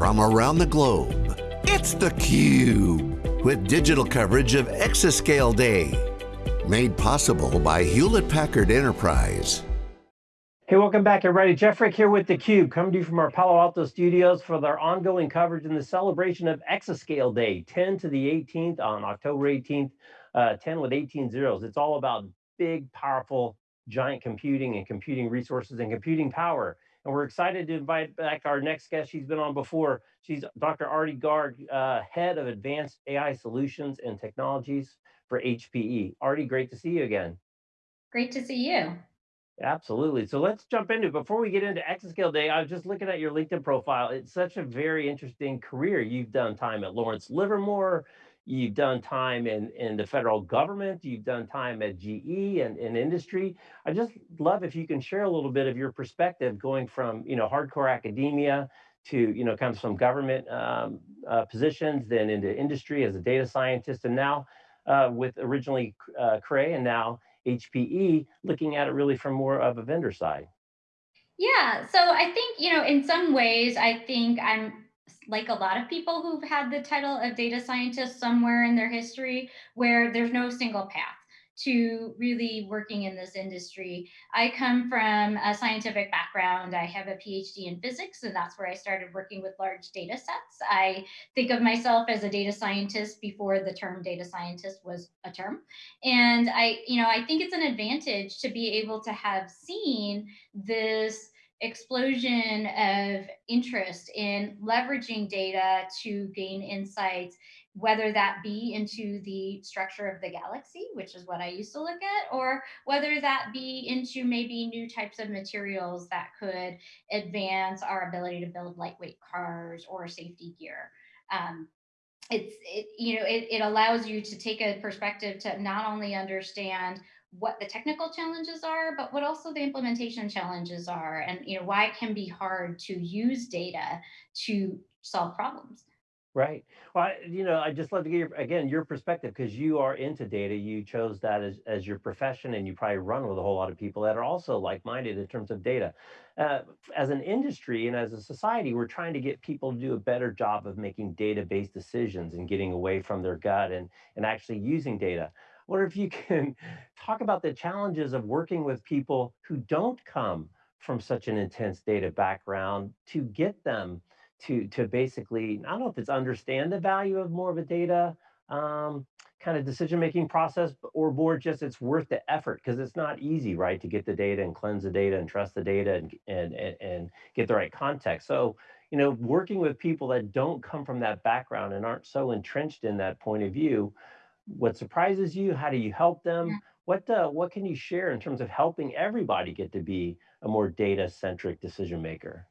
from around the globe. It's theCUBE, with digital coverage of Exascale Day. Made possible by Hewlett-Packard Enterprise. Hey, welcome back everybody. Jeff Frick here with theCUBE, coming to you from our Palo Alto studios for their ongoing coverage in the celebration of Exascale Day, 10 to the 18th on October 18th, uh, 10 with 18 zeros. It's all about big, powerful, giant computing and computing resources and computing power. And we're excited to invite back our next guest. She's been on before. She's Dr. Aarti Garg, uh, Head of Advanced AI Solutions and Technologies for HPE. Aarti, great to see you again. Great to see you. Absolutely. So let's jump into it. Before we get into Exascale Day, I was just looking at your LinkedIn profile. It's such a very interesting career. You've done time at Lawrence Livermore, you've done time in, in the federal government, you've done time at GE and in industry. I just love if you can share a little bit of your perspective going from, you know, hardcore academia to, you know, kind of some government um, uh, positions, then into industry as a data scientist, and now uh, with originally uh, Cray and now HPE, looking at it really from more of a vendor side. Yeah, so I think, you know, in some ways, I think I'm like a lot of people who've had the title of data scientist somewhere in their history where there's no single path to really working in this industry. I come from a scientific background. I have a PhD in physics, and that's where I started working with large data sets. I think of myself as a data scientist before the term data scientist was a term. And I, you know, I think it's an advantage to be able to have seen this explosion of interest in leveraging data to gain insights whether that be into the structure of the galaxy, which is what I used to look at, or whether that be into maybe new types of materials that could advance our ability to build lightweight cars or safety gear. Um, it's, it, you know, it, it allows you to take a perspective to not only understand what the technical challenges are, but what also the implementation challenges are, and you know why it can be hard to use data to solve problems. Right. Well, I, you know, I just love to get your, again, your perspective because you are into data. You chose that as, as your profession and you probably run with a whole lot of people that are also like-minded in terms of data. Uh, as an industry and as a society, we're trying to get people to do a better job of making data-based decisions and getting away from their gut and, and actually using data. Wonder if you can talk about the challenges of working with people who don't come from such an intense data background to get them to to basically, I don't know if it's understand the value of more of a data um, kind of decision-making process, or more just it's worth the effort because it's not easy, right, to get the data and cleanse the data and trust the data and, and, and, and get the right context. So, you know, working with people that don't come from that background and aren't so entrenched in that point of view, what surprises you? How do you help them? Yeah. What uh, what can you share in terms of helping everybody get to be a more data-centric decision maker?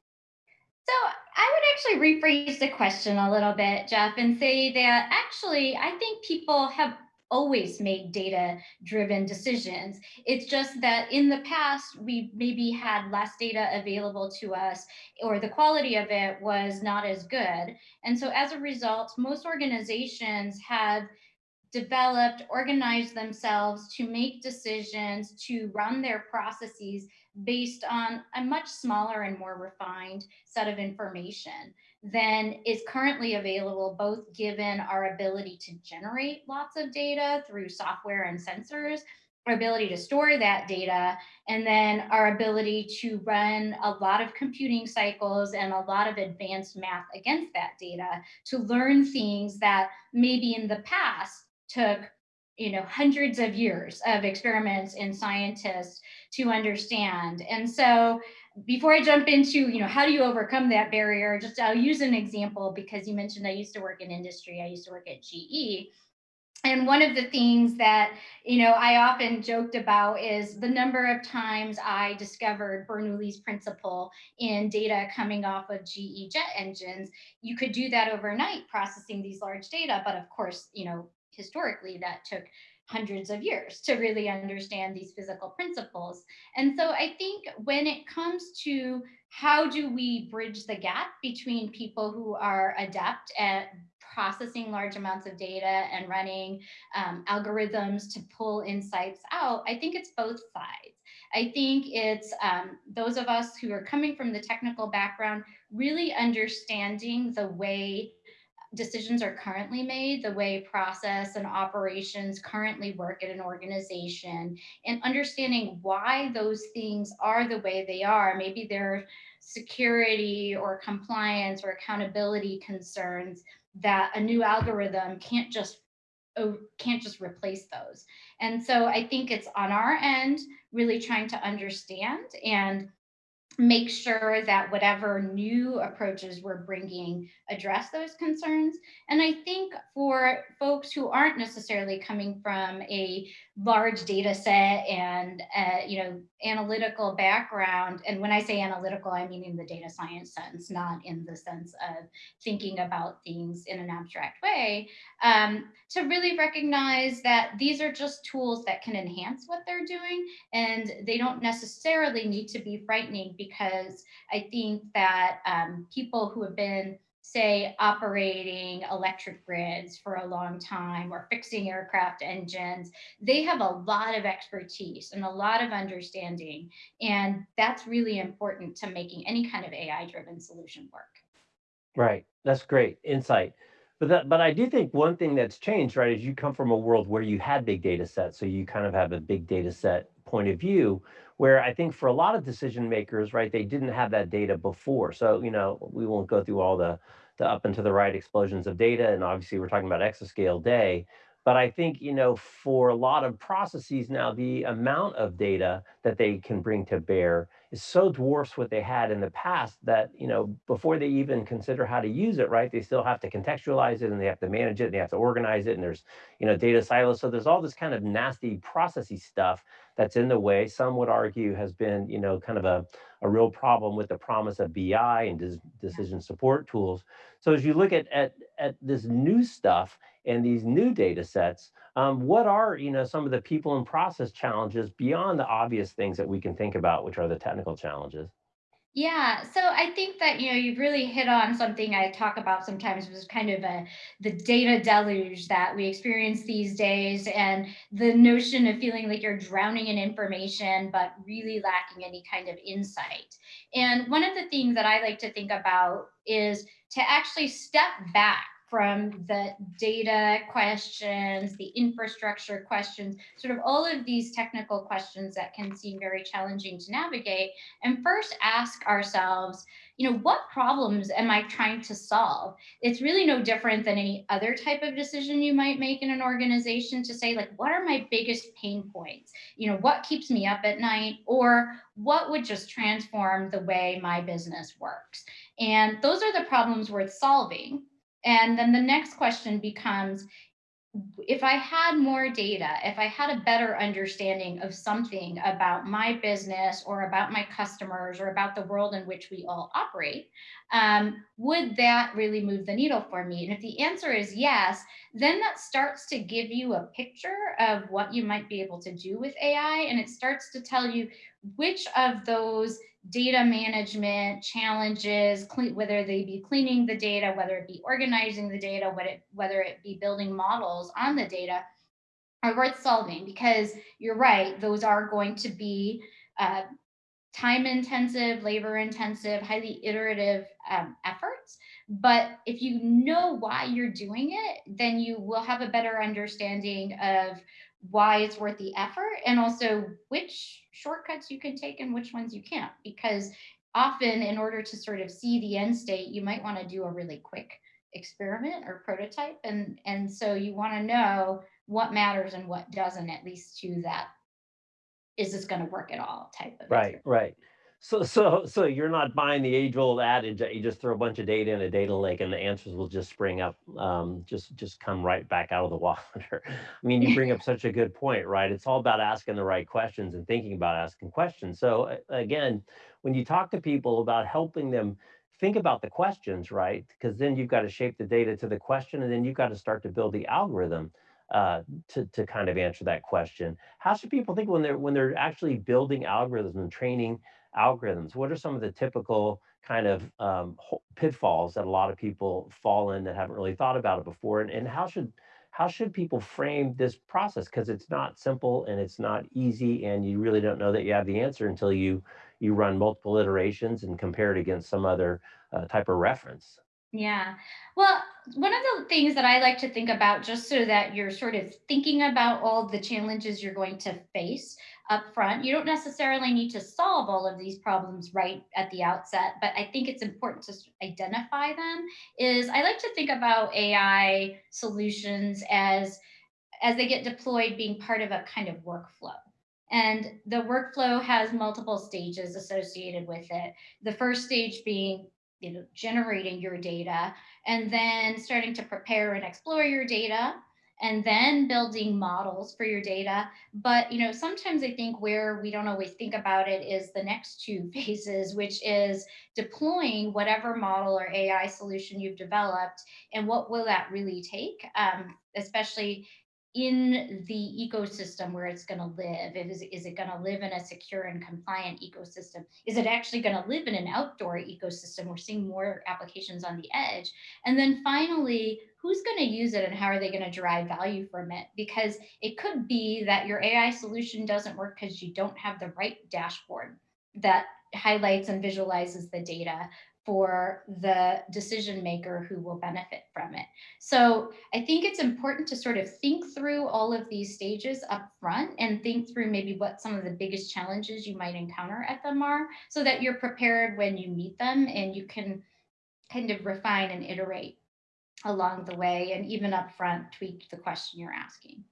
So I would actually rephrase the question a little bit, Jeff, and say that actually, I think people have always made data driven decisions. It's just that in the past, we maybe had less data available to us or the quality of it was not as good. And so as a result, most organizations have developed, organized themselves to make decisions, to run their processes based on a much smaller and more refined set of information than is currently available, both given our ability to generate lots of data through software and sensors, our ability to store that data, and then our ability to run a lot of computing cycles and a lot of advanced math against that data to learn things that maybe in the past took you know, hundreds of years of experiments and scientists to understand. And so before I jump into, you know, how do you overcome that barrier, just I'll use an example because you mentioned I used to work in industry. I used to work at GE. And one of the things that, you know, I often joked about is the number of times I discovered Bernoulli's principle in data coming off of GE jet engines. You could do that overnight processing these large data, but of course, you know, historically that took hundreds of years to really understand these physical principles. And so I think when it comes to how do we bridge the gap between people who are adept at processing large amounts of data and running um, algorithms to pull insights out, I think it's both sides. I think it's um, those of us who are coming from the technical background really understanding the way decisions are currently made, the way process and operations currently work at an organization, and understanding why those things are the way they are. Maybe they're security or compliance or accountability concerns that a new algorithm can't just can't just replace those. And so I think it's on our end really trying to understand and make sure that whatever new approaches we're bringing address those concerns. And I think for folks who aren't necessarily coming from a large data set and uh, you know analytical background, and when I say analytical, I mean in the data science sense, not in the sense of thinking about things in an abstract way, um, to really recognize that these are just tools that can enhance what they're doing, and they don't necessarily need to be frightening because I think that um, people who have been say operating electric grids for a long time or fixing aircraft engines they have a lot of expertise and a lot of understanding and that's really important to making any kind of ai driven solution work Right. That's great insight. But that, but I do think one thing that's changed, right, is you come from a world where you had big data sets, so you kind of have a big data set point of view. Where I think for a lot of decision makers, right, they didn't have that data before. So you know, we won't go through all the the up and to the right explosions of data, and obviously we're talking about exascale day. But I think, you know, for a lot of processes now, the amount of data that they can bring to bear is so dwarfs what they had in the past that, you know, before they even consider how to use it, right, they still have to contextualize it and they have to manage it and they have to organize it and there's, you know, data silos. So there's all this kind of nasty processy stuff that's in the way. Some would argue has been, you know, kind of a, a real problem with the promise of BI and decision support tools. So as you look at, at, at this new stuff, and these new data sets, um, what are you know some of the people and process challenges beyond the obvious things that we can think about, which are the technical challenges? Yeah, so I think that you know you've really hit on something I talk about sometimes was kind of a the data deluge that we experience these days and the notion of feeling like you're drowning in information but really lacking any kind of insight. And one of the things that I like to think about is to actually step back from the data questions, the infrastructure questions, sort of all of these technical questions that can seem very challenging to navigate. And first ask ourselves, you know, what problems am I trying to solve? It's really no different than any other type of decision you might make in an organization to say, like, what are my biggest pain points? You know, what keeps me up at night? Or what would just transform the way my business works? And those are the problems worth solving and then the next question becomes, if I had more data, if I had a better understanding of something about my business or about my customers or about the world in which we all operate, um, would that really move the needle for me? And if the answer is yes, then that starts to give you a picture of what you might be able to do with AI. And it starts to tell you which of those data management challenges, whether they be cleaning the data, whether it be organizing the data, whether it, whether it be building models on the data, are worth solving because you're right, those are going to be uh, time intensive, labor intensive, highly iterative um, efforts. But if you know why you're doing it, then you will have a better understanding of why it's worth the effort and also which shortcuts you can take and which ones you can't. Because often, in order to sort of see the end state, you might want to do a really quick experiment or prototype. And, and so you want to know what matters and what doesn't, at least to that is this going to work at all type of Right, right. So so so you're not buying the age-old adage that you just throw a bunch of data in a data lake and the answers will just spring up, um, just just come right back out of the water. I mean, you bring up such a good point, right? It's all about asking the right questions and thinking about asking questions. So again, when you talk to people about helping them think about the questions, right? Because then you've got to shape the data to the question, and then you've got to start to build the algorithm uh, to to kind of answer that question. How should people think when they're when they're actually building algorithms and training algorithms? What are some of the typical kind of um, pitfalls that a lot of people fall in that haven't really thought about it before? And, and how should how should people frame this process? Because it's not simple and it's not easy, and you really don't know that you have the answer until you you run multiple iterations and compare it against some other uh, type of reference. Yeah. Well, one of the things that I like to think about, just so that you're sort of thinking about all the challenges you're going to face up front, you don't necessarily need to solve all of these problems right at the outset, but I think it's important to identify them. Is I like to think about AI solutions as as they get deployed being part of a kind of workflow. And the workflow has multiple stages associated with it. The first stage being you know generating your data and then starting to prepare and explore your data and then building models for your data. But you know sometimes i think where we don't always think about it is the next two phases which is deploying whatever model or ai solution you've developed and what will that really take um, especially in the ecosystem where it's going to live is, is it going to live in a secure and compliant ecosystem? Is it actually going to live in an outdoor ecosystem? We're seeing more applications on the edge. And then finally who's going to use it and how are they going to derive value from it because it could be that your ai solution doesn't work because you don't have the right dashboard that highlights and visualizes the data for the decision maker who will benefit from it. So I think it's important to sort of think through all of these stages up front and think through maybe what some of the biggest challenges you might encounter at them are so that you're prepared when you meet them and you can kind of refine and iterate along the way and even up front tweak the question you're asking.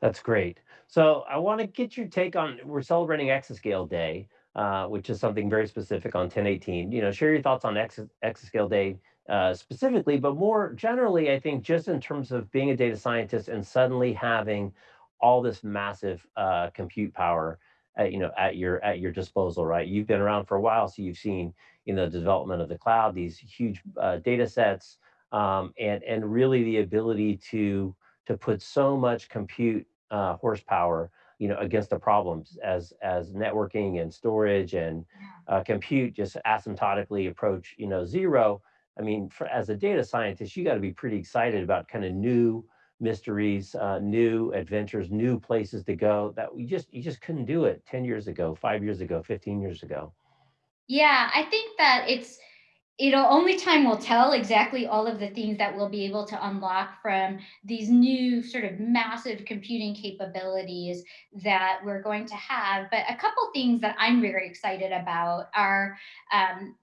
That's great. So I want to get your take on, we're celebrating Exascale Day uh, which is something very specific on 1018. You know, share your thoughts on Ex Exascale Day uh, specifically, but more generally, I think just in terms of being a data scientist and suddenly having all this massive uh, compute power, at, you know, at your at your disposal, right? You've been around for a while, so you've seen, you know, the development of the cloud, these huge uh, data sets, um, and and really the ability to to put so much compute uh, horsepower you know, against the problems as as networking and storage and uh, compute just asymptotically approach, you know, zero. I mean, for, as a data scientist, you got to be pretty excited about kind of new mysteries, uh, new adventures, new places to go that we just you just couldn't do it 10 years ago, five years ago, 15 years ago. Yeah, I think that it's it'll only time will tell exactly all of the things that we'll be able to unlock from these new sort of massive computing capabilities that we're going to have. But a couple things that I'm very excited about are um,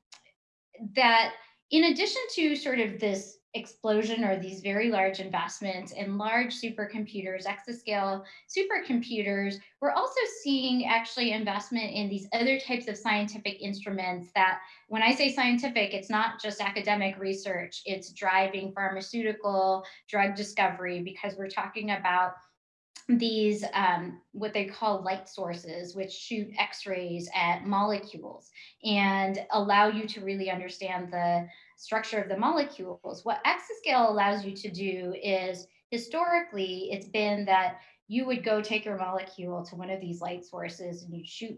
that in addition to sort of this explosion or these very large investments in large supercomputers, exascale supercomputers, we're also seeing actually investment in these other types of scientific instruments that when I say scientific, it's not just academic research, it's driving pharmaceutical drug discovery because we're talking about these um, what they call light sources, which shoot X-rays at molecules and allow you to really understand the structure of the molecules. What exascale allows you to do is historically, it's been that you would go take your molecule to one of these light sources and you shoot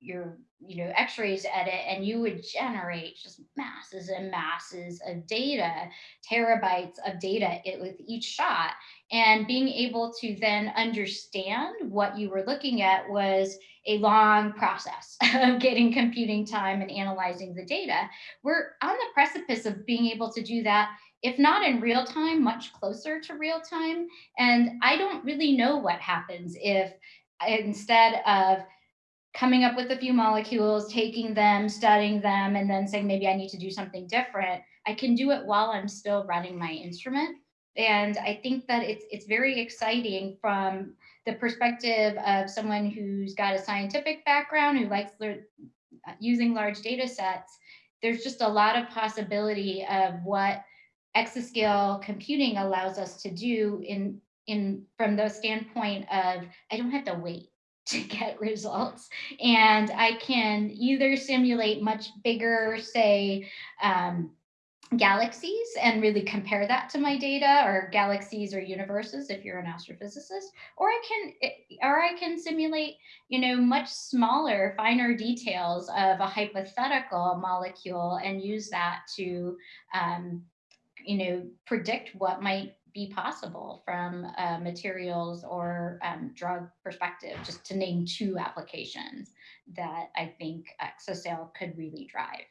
your you know x-rays at it and you would generate just masses and masses of data terabytes of data it, with each shot. And being able to then understand what you were looking at was a long process of getting computing time and analyzing the data. We're on the precipice of being able to do that if not in real time much closer to real time. And i don't really know what happens if instead of coming up with a few molecules, taking them, studying them, and then saying maybe I need to do something different, I can do it while I'm still running my instrument. And I think that it's it's very exciting from the perspective of someone who's got a scientific background, who likes uh, using large data sets. There's just a lot of possibility of what exascale computing allows us to do in in from the standpoint of I don't have to wait to get results. And I can either simulate much bigger, say, um, galaxies and really compare that to my data or galaxies or universes if you're an astrophysicist or i can eh, or i can simulate you know much smaller finer details of a hypothetical molecule and use that to um, you know predict what might be possible from uh, materials or um, drug perspective, just to name two applications that I think Exascale could really drive.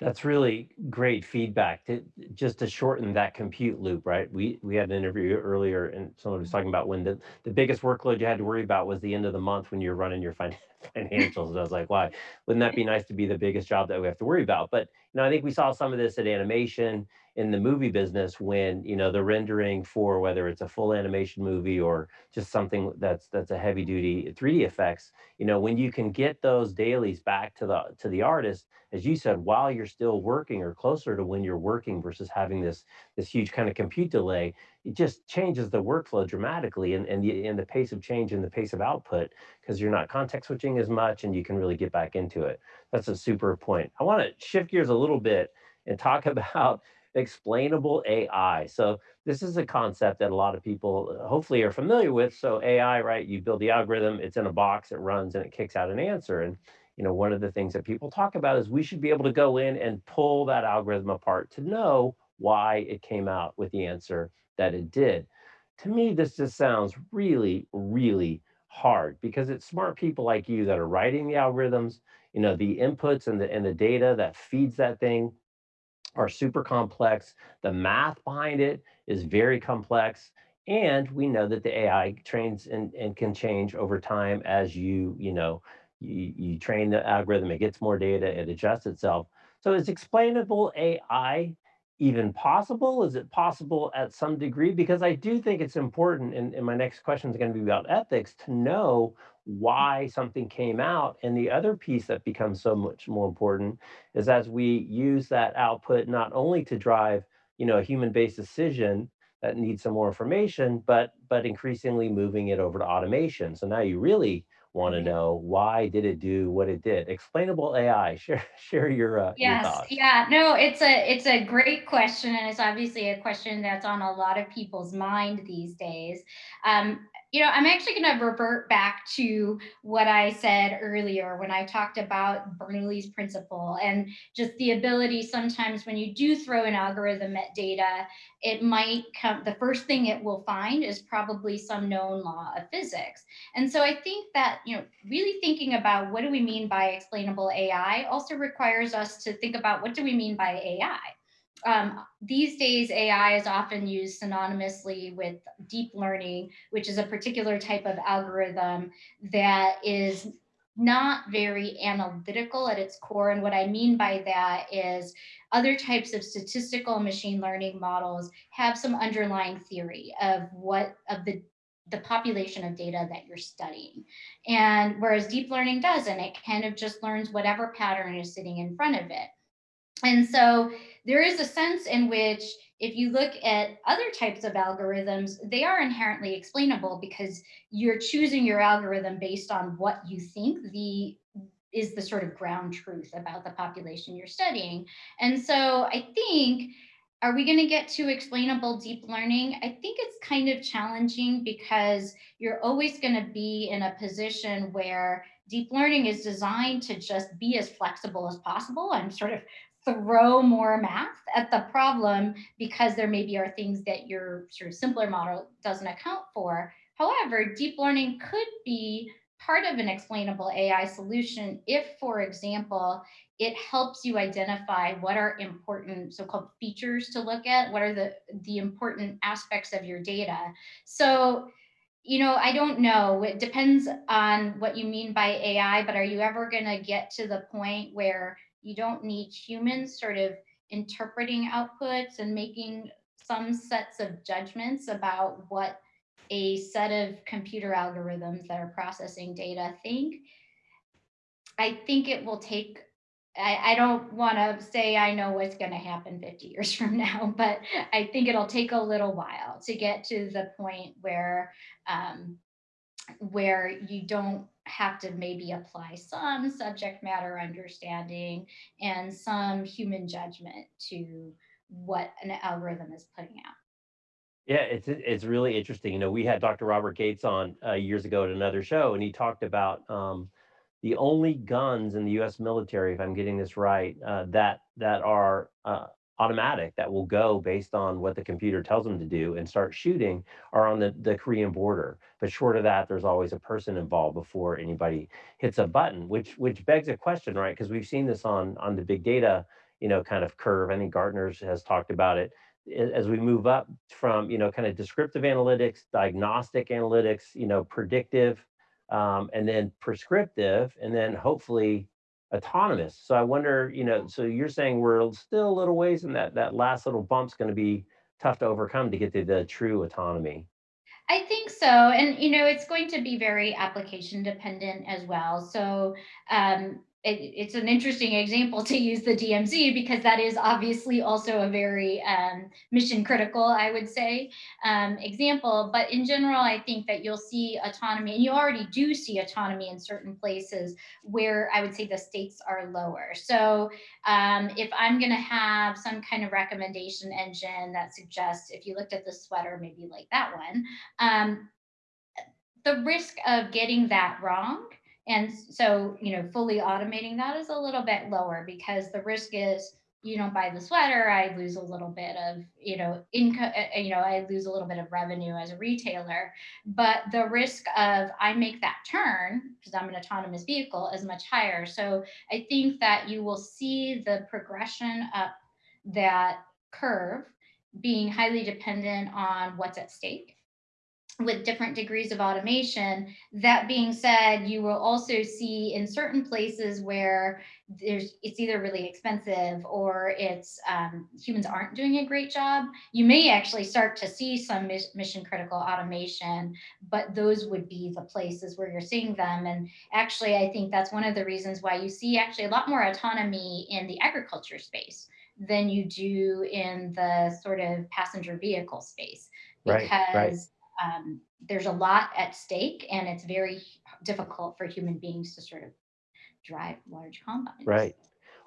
That's really great feedback to just to shorten that compute loop, right? We we had an interview earlier and someone was talking about when the, the biggest workload you had to worry about was the end of the month when you're running your fin- financials. And I was like, why? Wouldn't that be nice to be the biggest job that we have to worry about? But you know, I think we saw some of this at animation in the movie business when you know the rendering for whether it's a full animation movie or just something that's that's a heavy duty 3D effects, you know, when you can get those dailies back to the to the artist as you said, while you're still working or closer to when you're working versus having this this huge kind of compute delay, it just changes the workflow dramatically and, and the and the pace of change and the pace of output because you're not context switching as much and you can really get back into it. That's a super point. I want to shift gears a little bit and talk about explainable AI. So this is a concept that a lot of people uh, hopefully are familiar with. So AI, right? You build the algorithm, it's in a box, it runs and it kicks out an answer. And you know, one of the things that people talk about is we should be able to go in and pull that algorithm apart to know why it came out with the answer that it did. To me, this just sounds really, really hard because it's smart people like you that are writing the algorithms, you know, the inputs and the and the data that feeds that thing are super complex. The math behind it is very complex. And we know that the AI trains and, and can change over time as you, you know, you, you train the algorithm, it gets more data, it adjusts itself. So is explainable AI even possible? Is it possible at some degree? Because I do think it's important, and, and my next question is going to be about ethics, to know why something came out. And the other piece that becomes so much more important is as we use that output not only to drive, you know, a human-based decision that needs some more information, but but increasingly moving it over to automation. So now you really want to know why did it do what it did? Explainable AI. Share share your uh, your Yes, thoughts. yeah, no, it's a it's a great question, and it's obviously a question that's on a lot of people's mind these days. Um, you know, I'm actually going to revert back to what I said earlier when I talked about Bernoulli's principle and just the ability sometimes when you do throw an algorithm at data, it might come, the first thing it will find is probably some known law of physics. And so I think that, you know, really thinking about what do we mean by explainable AI also requires us to think about what do we mean by AI? Um, these days, AI is often used synonymously with deep learning, which is a particular type of algorithm that is not very analytical at its core. And what I mean by that is other types of statistical machine learning models have some underlying theory of what of the the population of data that you're studying. And whereas deep learning doesn't, it kind of just learns whatever pattern is sitting in front of it. And so there is a sense in which if you look at other types of algorithms, they are inherently explainable because you're choosing your algorithm based on what you think the is the sort of ground truth about the population you're studying. And so I think are we going to get to explainable deep learning? I think it's kind of challenging because you're always going to be in a position where deep learning is designed to just be as flexible as possible and sort of throw more math at the problem because there maybe are things that your sort of simpler model doesn't account for. However, deep learning could be part of an explainable AI solution if, for example, it helps you identify what are important so-called features to look at, what are the, the important aspects of your data. So, you know, I don't know. It depends on what you mean by AI, but are you ever going to get to the point where you don't need humans sort of interpreting outputs and making some sets of judgments about what a set of computer algorithms that are processing data think. I think it will take, I, I don't want to say I know what's going to happen 50 years from now, but I think it'll take a little while to get to the point where um, where you don't have to maybe apply some subject matter understanding and some human judgment to what an algorithm is putting out. Yeah, it's it's really interesting. You know, we had Dr. Robert Gates on uh, years ago at another show, and he talked about um, the only guns in the U.S. military, if I'm getting this right, uh, that that are uh, automatic that will go based on what the computer tells them to do and start shooting are on the, the Korean border. But short of that, there's always a person involved before anybody hits a button, which which begs a question, right? Because we've seen this on on the big data you know, kind of curve. I think Gartner's has talked about it as we move up from, you know, kind of descriptive analytics, diagnostic analytics, you know, predictive, um, and then prescriptive, and then hopefully autonomous. So I wonder, you know, so you're saying we're still a little ways and that that last little bump's going to be tough to overcome to get to the true autonomy. I think so. And, you know, it's going to be very application dependent as well. So, um, it, it's an interesting example to use the DMZ because that is obviously also a very um, mission critical, I would say, um, example. But in general, I think that you'll see autonomy, and you already do see autonomy in certain places where I would say the stakes are lower. So um, if I'm going to have some kind of recommendation engine that suggests, if you looked at the sweater, maybe like that one, um, the risk of getting that wrong and so, you know, fully automating that is a little bit lower because the risk is you don't buy the sweater, I lose a little bit of, you know, income, uh, uh, you know, I lose a little bit of revenue as a retailer. But the risk of I make that turn because I'm an autonomous vehicle is much higher. So I think that you will see the progression up that curve being highly dependent on what's at stake with different degrees of automation. That being said, you will also see in certain places where there's it's either really expensive or it's um, humans aren't doing a great job. You may actually start to see some mission critical automation, but those would be the places where you're seeing them. And actually, I think that's one of the reasons why you see actually a lot more autonomy in the agriculture space than you do in the sort of passenger vehicle space because Right, right. Um, there's a lot at stake and it's very difficult for human beings to sort of drive large combines. Right.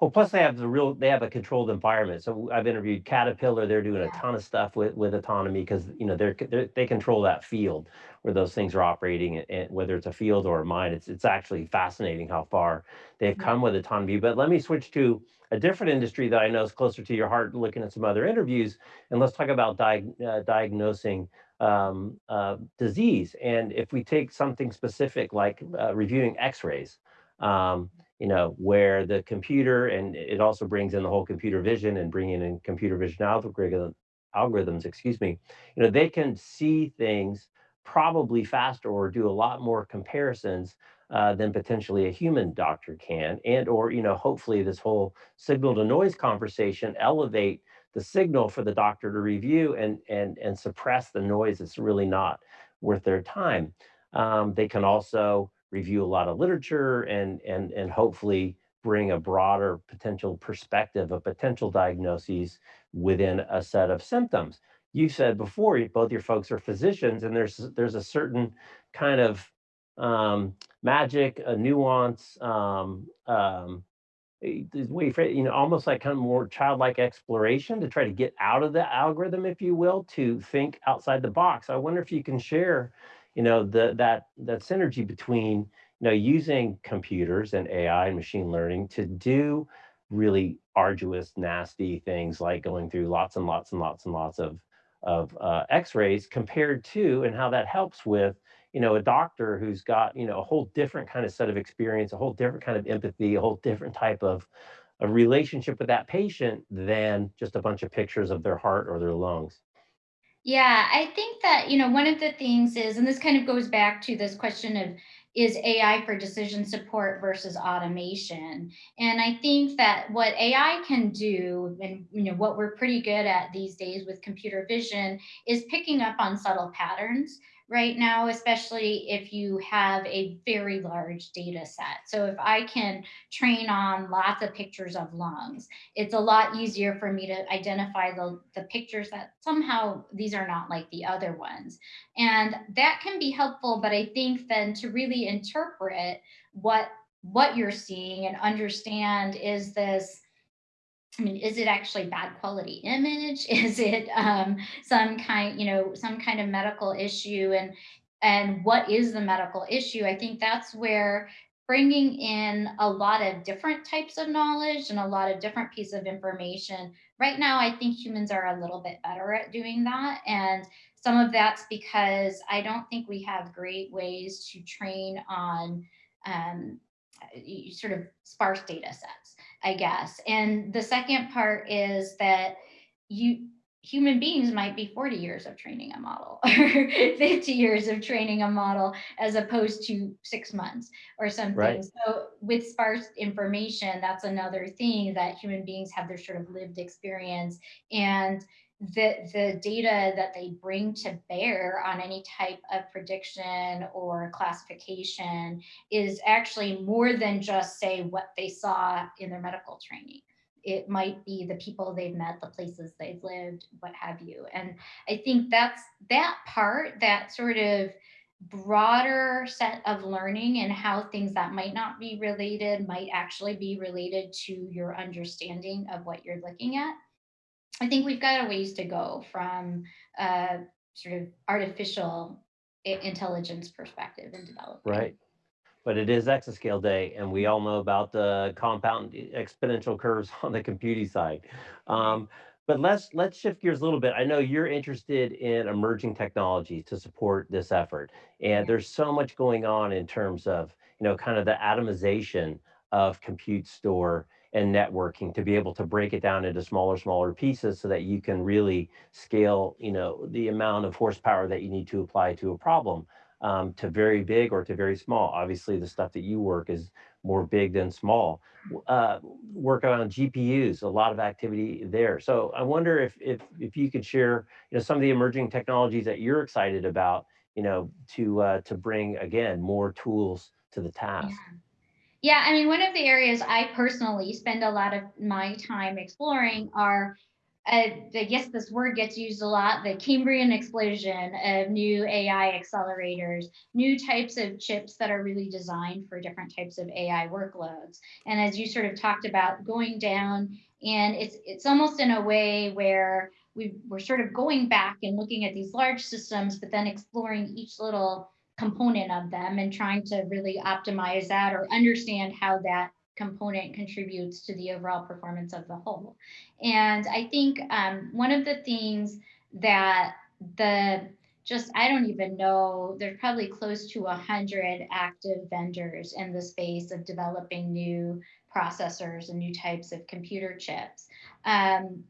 Well, plus they have the real they have a controlled environment. So I've interviewed Caterpillar. They're doing a ton of stuff with with autonomy because you know they're, they're they control that field where those things are operating, and, and whether it's a field or a mine. It's it's actually fascinating how far they've Yeah. come with autonomy. But let me switch to a different industry that I know is closer to your heart. Looking at some other interviews, and let's talk about diag- uh, diagnosing um, uh, disease. And if we take something specific like uh, reviewing X-rays. Um, you know, where the computer and it also brings in the whole computer vision and bringing in computer vision algorithm, algorithms, excuse me, you know, they can see things probably faster or do a lot more comparisons uh, than potentially a human doctor can. And or, you know, hopefully this whole signal to noise conversation elevate the signal for the doctor to review and and and suppress the noise that's really not worth their time. Um, they can also review a lot of literature and and and hopefully bring a broader potential perspective of potential diagnoses within a set of symptoms. You said before, both your folks are physicians, and there's there's a certain kind of um, magic, a nuance, um, um, a- way you you know, almost like kind of more childlike exploration to try to get out of the algorithm, if you will, to think outside the box. I wonder if you can share, you know, the that that synergy between, you know, using computers and AI and machine learning to do really arduous, nasty things like going through lots and lots and lots and lots of of uh, X-rays compared to, and how that helps with you know, a doctor who's got, you know, a whole different kind of set of experience, a whole different kind of empathy, a whole different type of a relationship with that patient than just a bunch of pictures of their heart or their lungs. Yeah, I think that, you know, one of the things is, and this kind of goes back to this question of is AI for decision support versus automation? And I think that what AI can do, and you know, what we're pretty good at these days with computer vision, is picking up on subtle patterns right now, especially if you have a very large data set. So if I can train on lots of pictures of lungs, it's a lot easier for me to identify the, the pictures that somehow these are not like the other ones. And that can be helpful, but I think then to really interpret what what you're seeing and understand is this I mean, is it actually bad quality image? Is it um, some kind, you know, some kind of medical issue? And and what is the medical issue? I think that's where bringing in a lot of different types of knowledge and a lot of different pieces of information. Right now, I think humans are a little bit better at doing that, and some of that's because I don't think we have great ways to train on um, sort of sparse data sets I guess. And the second part is that you human beings might be 40 years of training a model or 50 years of training a model as opposed to six months or something. Right. So with sparse information, that's another thing that human beings have their sort of lived experience and the, the data that they bring to bear on any type of prediction or classification is actually more than just say what they saw in their medical training it might be the people they've met, the places they've lived, what have you. And I think that's that part, that sort of broader set of learning and how things that might not be related might actually be related to your understanding of what you're looking at. I think we've got a ways to go from a sort of artificial intelligence perspective in development. Right. But it is exascale day, and we all know about the compound exponential curves on the computing side. Um, but let's let's shift gears a little bit. I know you're interested in emerging technologies to support this effort, and there's so much going on in terms of you know kind of the atomization of compute store and networking to be able to break it down into smaller smaller pieces so that you can really scale you know the amount of horsepower that you need to apply to a problem um, to very big or to very small. Obviously, the stuff that you work is more big than small. Uh, work on GPUs, a lot of activity there. So I wonder if if if you could share, you know, some of the emerging technologies that you're excited about, you know, to uh, to bring again more tools to the task. Yeah. Yeah, I mean, one of the areas I personally spend a lot of my time exploring are I, I guess this word gets used a lot, the Cambrian explosion of new AI accelerators, new types of chips that are really designed for different types of AI workloads. And as you sort of talked about going down, and it's it's almost in a way where we we're sort of going back and looking at these large systems, but then exploring each little component of them and trying to really optimize that or understand how that component contributes to the overall performance of the whole. And I think um, one of the things that the just I don't even know there's probably close to a hundred active vendors in the space of developing new processors and new types of computer chips. Um,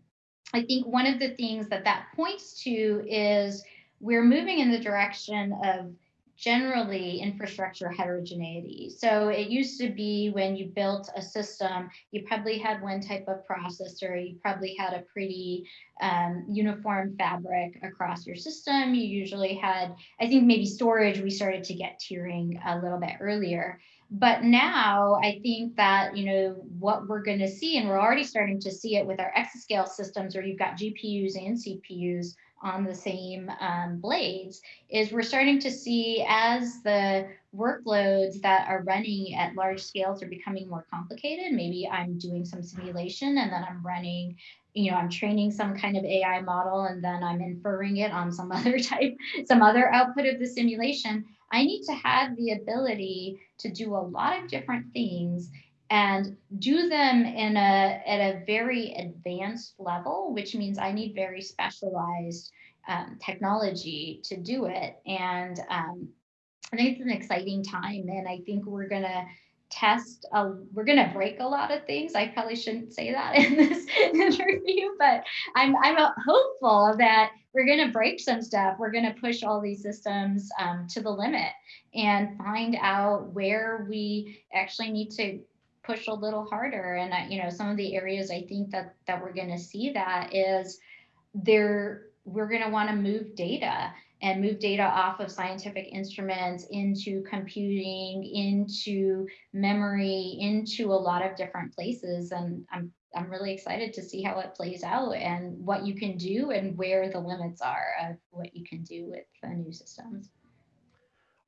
I think one of the things that that points to is we're moving in the direction of generally infrastructure heterogeneity. So it used to be when you built a system, you probably had one type of processor, you probably had a pretty um, uniform fabric across your system. You usually had, I think maybe storage, we started to get tiering a little bit earlier. But now I think that, you know, what we're going to see, and we're already starting to see it with our exascale systems where you've got GPUs and CPUs on the same um, blades is we're starting to see as the workloads that are running at large scales are becoming more complicated. Maybe I'm doing some simulation and then I'm running, you know, I'm training some kind of AI model and then I'm inferring it on some other type, some other output of the simulation. I need to have the ability to do a lot of different things and do them in a at a very advanced level, which means I need very specialized um, technology to do it. And um, I think it's an exciting time, and I think we're gonna test a, we're to break a lot of things i probably shouldn't say that in this interview but i'm i'm hopeful that we're to break some stuff we're to push all these systems um, to the limit and find out where we actually need to push a little harder. And I, you know, some of the areas I think that that we're going to see that is there we're going to want to move data and move data off of scientific instruments into computing, into memory, into a lot of different places. And I'm I'm really excited to see how it plays out and what you can do and where the limits are of what you can do with the new systems.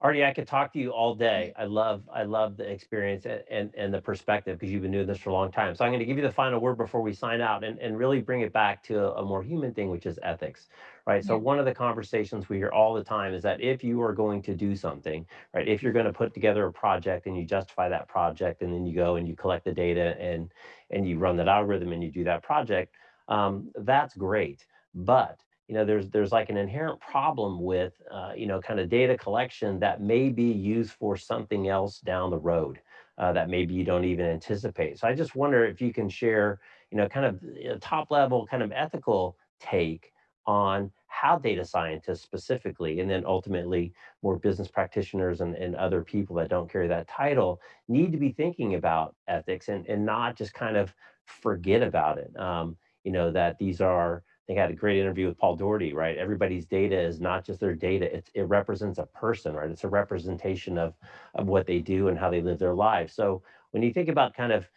Aarti, I could talk to you all day. I love, I love the experience and, and, and the perspective because you've been doing this for a long time. So I'm going to give you the final word before we sign out and, and really bring it back to a, a more human thing, which is ethics, right? So one of the conversations we hear all the time is that if you are going to do something, right, if you're going to put together a project and you justify that project and then you go and you collect the data and, and you run that algorithm and you do that project, um, that's great. But you know, there's there's like an inherent problem with, uh, you know, kind of data collection that may be used for something else down the road. uh, that maybe you don't even anticipate. So I just wonder if you can share, you know, kind of a top level, kind of ethical take on how data scientists specifically, and then ultimately more business practitioners and, and other people that don't carry that title need to be thinking about ethics and, and not just kind of forget about it. Um, you know, that these are I had a great interview with Paul Daugherty, right? Everybody's data is not just their data, it's, it represents a person, right? It's a representation of, of what they do and how they live their lives. So when you think about kind of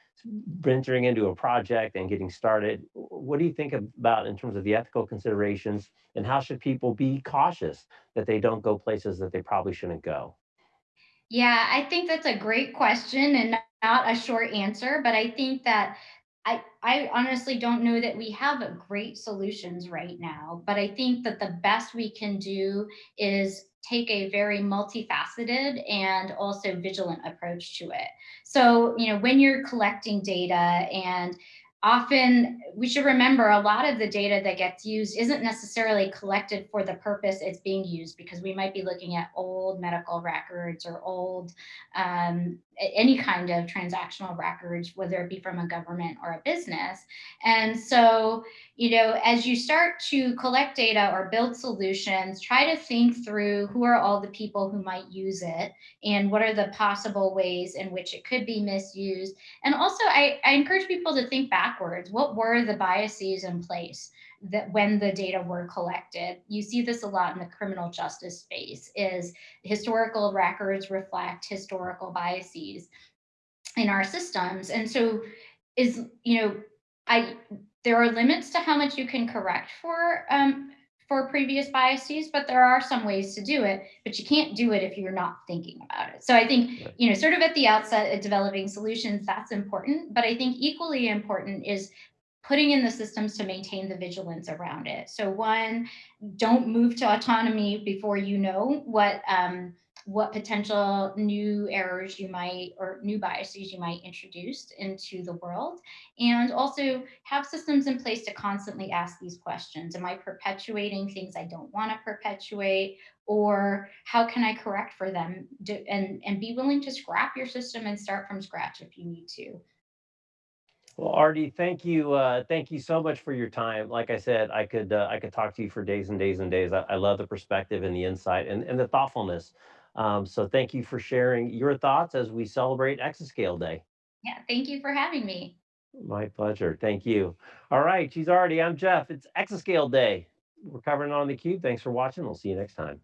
venturing into a project and getting started, what do you think about in terms of the ethical considerations and how should people be cautious that they don't go places that they probably shouldn't go? Yeah, I think that's a great question and not a short answer, but I think that I I honestly don't know that we have great solutions right now, but I think that the best we can do is take a very multifaceted and also vigilant approach to it. So, you know, when you're collecting data and often we should remember a lot of the data that gets used isn't necessarily collected for the purpose it's being used because we might be looking at old medical records or old um, any kind of transactional records, whether it be from a government or a business. And so, you know, as you start to collect data or build solutions, try to think through who are all the people who might use it and what are the possible ways in which it could be misused. And also, I, I encourage people to think backwards. What were the biases in place? That when the data were collected you see this a lot in the criminal justice space is historical records reflect historical biases in our systems and so is you know i there are limits to how much you can correct for um, for previous biases, but there are some ways to do it, but you can't do it if you're not thinking about it. So I think, you know, sort of at the outset of developing solutions, that's important. But I think equally important is putting in the systems to maintain the vigilance around it. So one, don't move to autonomy before you know what um, what potential new errors you might or new biases you might introduce into the world. And also have systems in place to constantly ask these questions. Am i perpetuating things i don't want to perpetuate? Or how can i correct for them? And and be willing to scrap your system and start from scratch if you need to Well, Aarti, thank you. Uh, thank you so much for your time. Like I said, I could uh, I could talk to you for days and days and days. I, I love the perspective and the insight and, and the thoughtfulness. Um, so thank you for sharing your thoughts as we celebrate Exascale Day. yeah thank you for having me My pleasure. Thank you. All right, she's Aarti. I'm Jeff. It's Exascale Day. We're covering it on the cube. Thanks for watching. We'll see you next time.